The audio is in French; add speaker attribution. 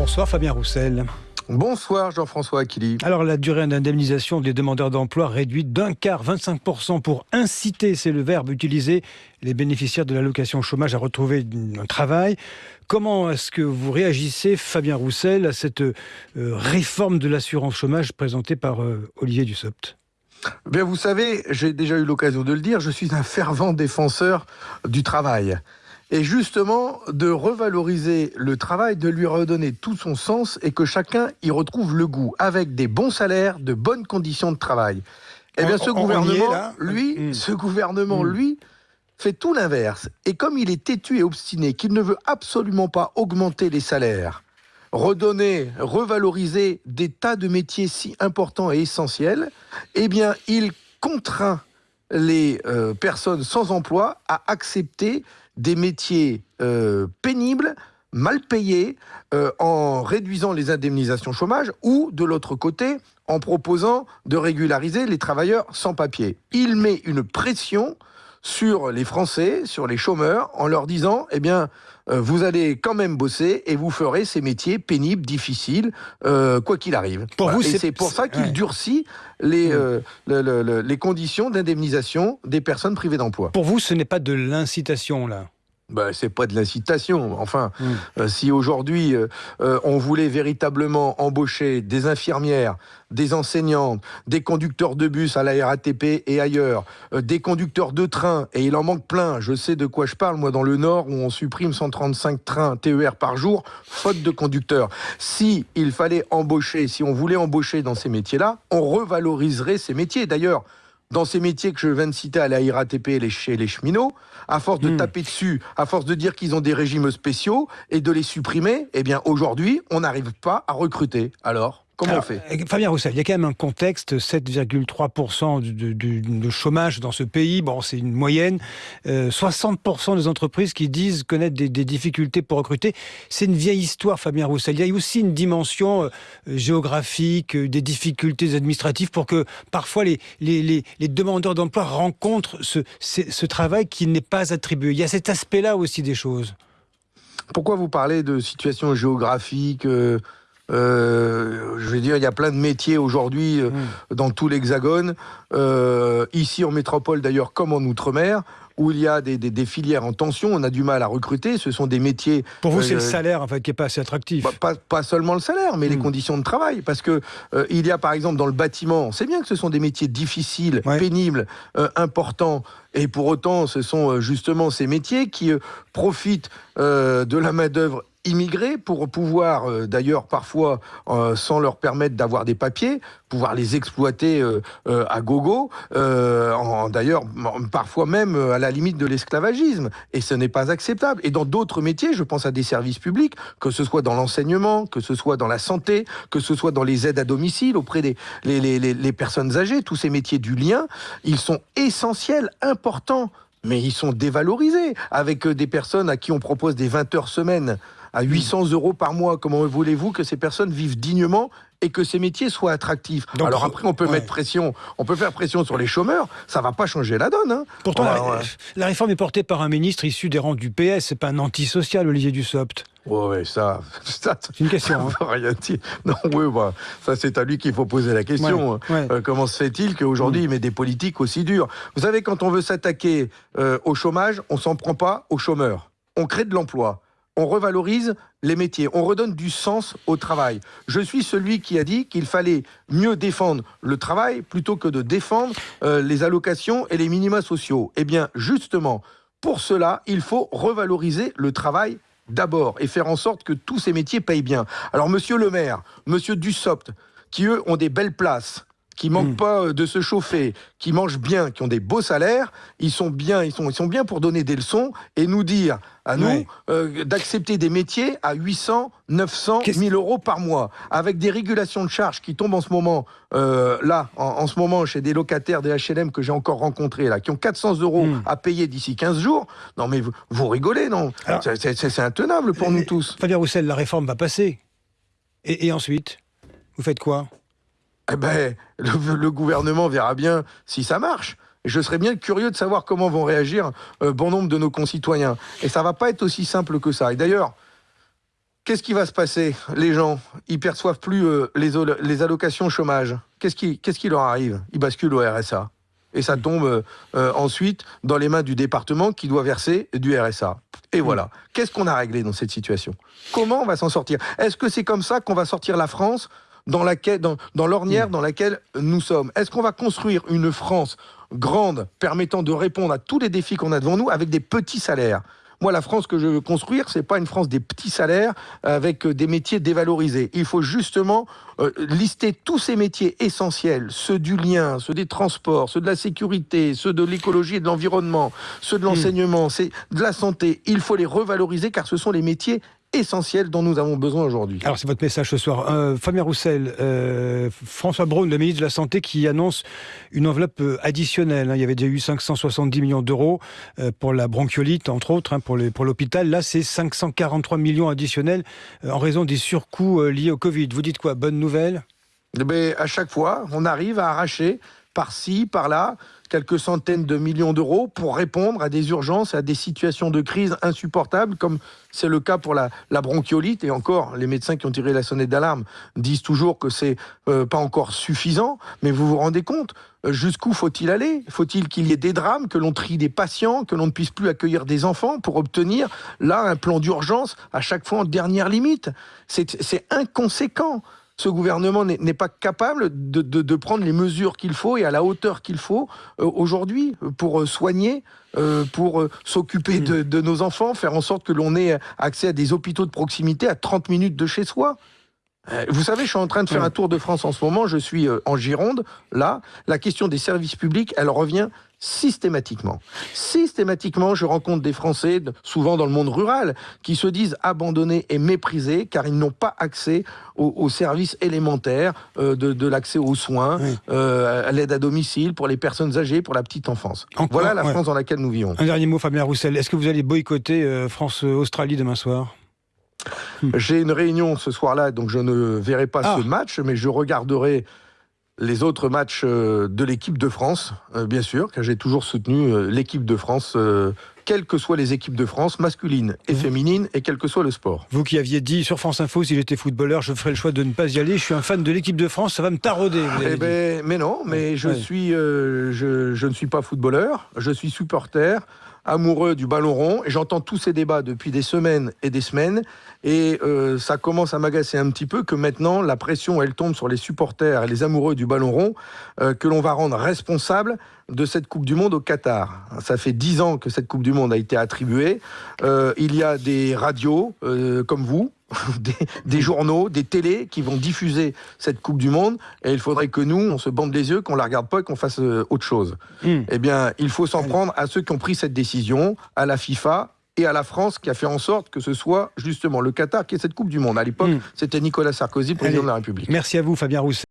Speaker 1: Bonsoir Fabien Roussel.
Speaker 2: Bonsoir Jean-François Aquili.
Speaker 1: Alors la durée d'indemnisation des demandeurs d'emploi réduite d'un quart, 25% pour inciter, c'est le verbe utilisé, les bénéficiaires de l'allocation chômage à retrouver un travail. Comment est-ce que vous réagissez, Fabien Roussel, à cette euh, réforme de l'assurance chômage présentée par euh, Olivier Dussopt?
Speaker 2: Bien, vous savez, j'ai déjà eu l'occasion de le dire, je suis un fervent défenseur du travail et justement de revaloriser le travail, de lui redonner tout son sens et que chacun y retrouve le goût, avec des bons salaires, de bonnes conditions de travail. Eh bien, ce gouvernement, lui, mm. ce gouvernement, mm. lui, fait tout l'inverse. Et comme il est têtu et obstiné, qu'il ne veut absolument pas augmenter les salaires, redonner, revaloriser des tas de métiers si importants et essentiels, eh bien, il contraint les euh, personnes sans emploi à accepter des métiers euh, pénibles, mal payés, euh, en réduisant les indemnisations chômage ou, de l'autre côté, en proposant de régulariser les travailleurs sans papier. Il met une pression sur les Français, sur les chômeurs, en leur disant, eh bien, euh, vous allez quand même bosser et vous ferez ces métiers pénibles, difficiles, quoi qu'il arrive.
Speaker 1: Pour vous,
Speaker 2: c'est pour ça qu'il durcit les, mmh. les conditions d'indemnisation des personnes privées d'emploi.
Speaker 1: Pour vous, ce n'est pas de l'incitation, là
Speaker 2: ben, c'est pas de l'incitation. Enfin, hmm. euh, si aujourd'hui euh, euh, on voulait véritablement embaucher des infirmières, des enseignantes, des conducteurs de bus à la RATP et ailleurs, des conducteurs de train, et il en manque plein. Je sais de quoi je parle, moi, dans le Nord, où on supprime 135 trains TER par jour, faute de conducteurs. Si il fallait embaucher, si on voulait embaucher dans ces métiers-là, on revaloriserait ces métiers. D'ailleurs, dans ces métiers que je viens de citer à la RATP et chez les cheminots, à force de hmm. taper dessus, à force de dire qu'ils ont des régimes spéciaux et de les supprimer, eh bien aujourd'hui, on n'arrive pas à recruter. Alors Comment on fait
Speaker 1: euh, Fabien Roussel, il y a quand même un contexte, 7,3% de, chômage dans ce pays, bon c'est une moyenne, 60% euh, des entreprises qui disent connaître des, difficultés pour recruter. C'est une vieille histoire Fabien Roussel, il y a aussi une dimension euh, géographique, des difficultés administratives pour que parfois les, les, demandeurs d'emploi rencontrent ce, ce travail qui n'est pas attribué. Il y a cet aspect-là aussi des choses.
Speaker 2: Pourquoi vous parlez de situation géographique euh, je veux dire, il y a plein de métiers aujourd'hui euh, mm. dans tout l'Hexagone, euh, ici en métropole d'ailleurs comme en Outre-mer, où il y a des, filières en tension, on a du mal à recruter, ce sont des métiers...
Speaker 1: Pour vous, c'est le salaire en fait, qui n'est pas assez attractif.
Speaker 2: Bah, pas, seulement le salaire, mais les mm. conditions de travail, parce que il y a par exemple dans le bâtiment, on sait bien que ce sont des métiers difficiles, pénibles, importants, et pour autant, ce sont justement ces métiers qui profitent de la main-d'œuvre immigrés pour pouvoir, euh, d'ailleurs parfois euh, sans leur permettre d'avoir des papiers, pouvoir les exploiter euh, à gogo, d'ailleurs parfois même à la limite de l'esclavagisme. Et ce n'est pas acceptable. Et dans d'autres métiers, je pense à des services publics, que ce soit dans l'enseignement, que ce soit dans la santé, que ce soit dans les aides à domicile auprès des personnes âgées, tous ces métiers du lien, ils sont essentiels, importants mais ils sont dévalorisés avec des personnes à qui on propose des 20 heures semaine à 800 euros par mois. Comment voulez-vous que ces personnes vivent dignement et que ces métiers soient attractifs? Alors après, on peut mettre pression, on peut faire pression sur les chômeurs, ça va pas changer la donne. Hein.
Speaker 1: Pourtant, la, réforme est portée par un ministre issu des rangs du PS, c'est pas un antisocial, Olivier Dussopt.
Speaker 2: Ouais, ça,
Speaker 1: c'est une question.
Speaker 2: Ça hein. Non, oui, bah, ça c'est à lui qu'il faut poser la question. Euh, comment se fait-il qu'aujourd'hui mm. il met des politiques aussi dures? Vous savez, quand on veut s'attaquer euh, au chômage, on s'en prend pas aux chômeurs. On crée de l'emploi on revalorise les métiers, on redonne du sens au travail. Je suis celui qui a dit qu'il fallait mieux défendre le travail plutôt que de défendre euh, les allocations et les minima sociaux. Eh bien, justement, pour cela, il faut revaloriser le travail d'abord et faire en sorte que tous ces métiers payent bien. Alors, monsieur le maire, monsieur Dussopt, qui eux ont des belles places, qui manquent hmm. pas euh, de se chauffer, qui mangent bien, qui ont des beaux salaires, ils sont bien, ils sont, ils sont bien pour donner des leçons et nous dire à nous euh, d'accepter des métiers à 800, 900, 1000 euros par mois, avec des régulations de charges qui tombent en ce moment, euh, là, en, ce moment, chez des locataires des HLM que j'ai encore rencontrés, là, qui ont 400 euros hmm. à payer d'ici 15 jours. Non, mais vous, rigolez, non? C'est intenable pour nous tous.
Speaker 1: Fabien Roussel, la réforme va passer. et ensuite, vous faites quoi?
Speaker 2: Eh ben, le, gouvernement verra bien si ça marche. je serais bien curieux de savoir comment vont réagir euh, bon nombre de nos concitoyens. Et ça va pas être aussi simple que ça. Et d'ailleurs, Qu'est-ce qui va se passer? Les gens, ils perçoivent plus les, les allocations chômage. Qu'est-ce qui, qui leur arrive? Ils basculent au RSA et ça tombe euh, euh, ensuite dans les mains du département qui doit verser du RSA. Et voilà. Qu'est-ce qu'on a réglé dans cette situation? Comment on va s'en sortir? Est-ce que c'est comme ça qu'on va sortir la France dans, laquelle, dans, dans l'ornière dans laquelle nous sommes Est-ce qu'on va construire une France grande permettant de répondre à tous les défis qu'on a devant nous avec des petits salaires? Moi, la France que je veux construire, c'est pas une France des petits salaires avec euh, des métiers dévalorisés. Il faut justement euh, lister tous ces métiers essentiels, ceux du lien, ceux des transports, ceux de la sécurité, ceux de l'écologie et de l'environnement, ceux de hmm. l'enseignement, c'est de la santé. Il faut les revaloriser car ce sont les métiers essentiel dont nous avons besoin aujourd'hui.
Speaker 1: Alors c'est votre message ce soir. Euh, Fabien Roussel, euh, François Braun, le ministre de la Santé, qui annonce une enveloppe euh, additionnelle. Il y avait déjà eu 570 millions d'euros pour la bronchiolite, entre autres, hein, pour l'hôpital. Là, c'est 543 millions additionnels en raison des surcoûts liés au Covid. Vous dites quoi? Bonne nouvelle?
Speaker 2: Eh ben, À chaque fois, on arrive à arracher par-ci, par-là, quelques centaines de millions d'euros pour répondre à des urgences, à des situations de crise insupportables, comme c'est le cas pour la, bronchiolite. Et encore, les médecins qui ont tiré la sonnette d'alarme disent toujours que c'est euh, pas encore suffisant. Mais vous vous rendez compte euh, Jusqu'où faut-il aller? Faut-il qu'il y ait des drames, que l'on trie des patients, que l'on ne puisse plus accueillir des enfants pour obtenir là un plan d'urgence à chaque fois en dernière limite? C'est inconséquent ce gouvernement n'est pas capable de, prendre les mesures qu'il faut et à la hauteur qu'il faut euh, aujourd'hui pour euh, soigner, euh, pour s'occuper de, de, nos enfants, faire en sorte que l'on ait accès à des hôpitaux de proximité à 30 minutes de chez soi. Vous savez, je suis en train de faire un tour de France en ce moment, je suis en Gironde, là, la question des services publics, elle revient systématiquement. Systématiquement, je rencontre des Français, souvent dans le monde rural, qui se disent abandonnés et méprisés car ils n'ont pas accès aux, services élémentaires euh, de, l'accès aux soins, euh, à l'aide à domicile pour les personnes âgées, pour la petite enfance. voilà la France dans laquelle nous vivons.
Speaker 1: Un dernier mot, Fabien Roussel. Est-ce que vous allez boycotter euh, France-Australie demain soir?
Speaker 2: J'ai une réunion ce soir-là, donc je ne verrai pas ah. ce match, mais je regarderai les autres matchs euh, de l'équipe de France, euh, bien sûr, car j'ai toujours soutenu euh, l'équipe de France, quelles que soient les équipes de France, masculines et mmh. féminines, et quel que soit le sport.
Speaker 1: Vous qui aviez dit sur France Info, si j'étais footballeur, je ferais le choix de ne pas y aller, je suis un fan de l'équipe de France, ça va me tarauder.
Speaker 2: Eh ben, mais non, mais je, suis, je, je ne suis pas footballeur, je suis supporter amoureux du ballon rond et j'entends tous ces débats depuis des semaines et des semaines et euh, ça commence à m'agacer un petit peu que maintenant la pression elle tombe sur les supporters et les amoureux du ballon rond euh, que l'on va rendre responsables de cette Coupe du Monde au Qatar. Ça fait dix ans que cette Coupe du Monde a été attribuée. Euh, il y a des radios comme vous des, journaux, des télés qui vont diffuser cette Coupe du Monde et il faudrait que nous, on se bande les yeux, qu'on la regarde pas et qu'on fasse euh, autre chose. Hmm. Eh bien, il faut s'en prendre à ceux qui ont pris cette décision, à la FIFA et à la France qui a fait en sorte que ce soit justement le Qatar qui est cette Coupe du Monde. À l'époque, hmm. c'était Nicolas Sarkozy, président de la République.
Speaker 1: Merci à vous, Fabien Rousset.